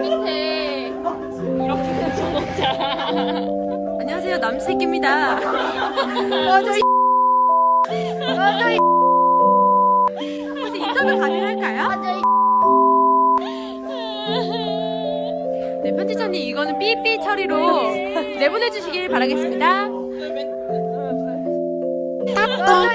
밑에 이렇게 붙여놓자. 안녕하세요 남색입니다. 맞아 맞아 혹시 인터뷰 가능할까요? 맞아 네 편집자님 이거는 삐삐 처리로 내보내주시길 바라겠습니다. 맞아